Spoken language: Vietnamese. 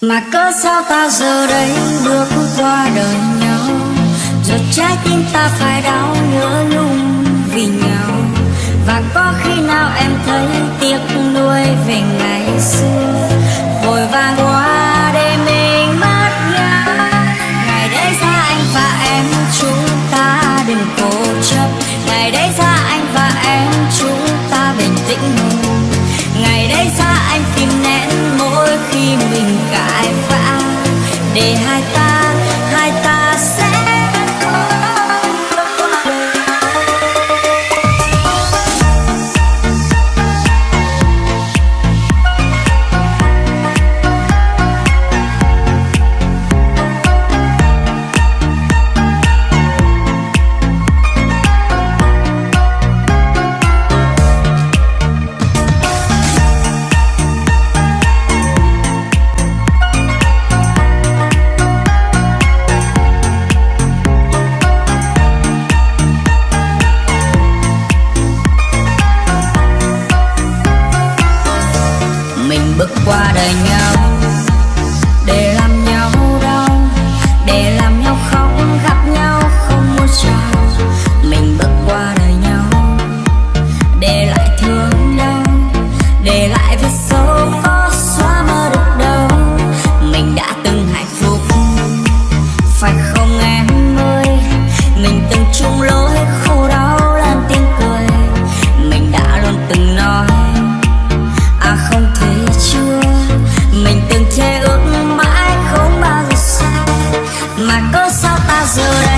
Mà cớ sao ta giờ đây bước qua đời nhau? Rồi trái tim ta phải đau nhớ nhung vì nhau. Và có khi nào em thấy tiếc nuôi về ngày xưa? Vội vàng quá 你还 Tá com solta azura.